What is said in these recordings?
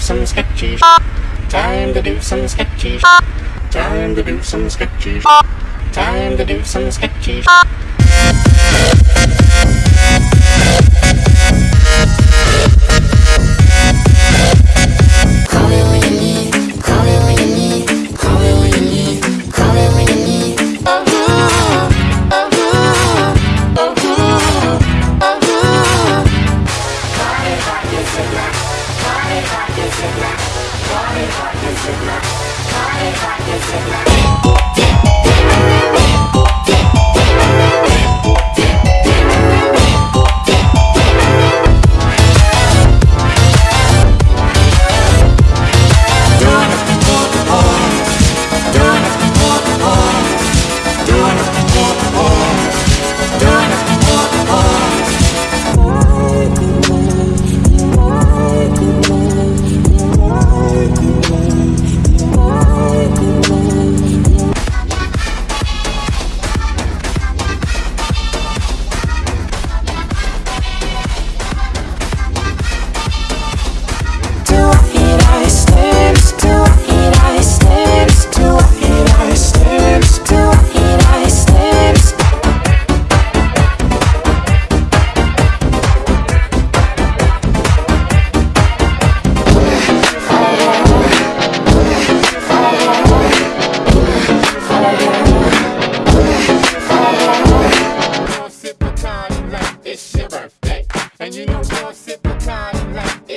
some sketchy. Time to do some sketchy. Time to do some sketchy. Time to do some sketchy. Call party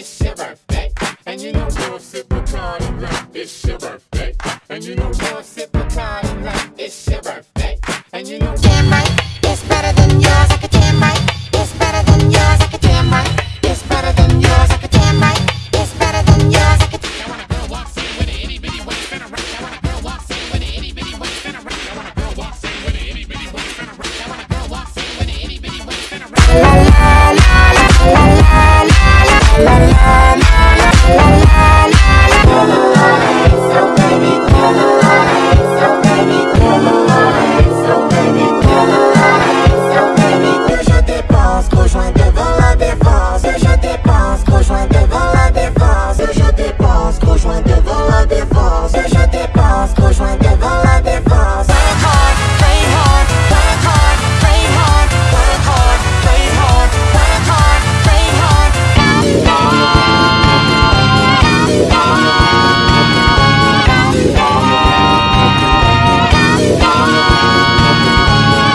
it's your birthday. And you know gonna sip Bacardi like it's your birthday. And you know gonna sip Bacardi like it's your birthday. And you know Damn right, it's better than yours.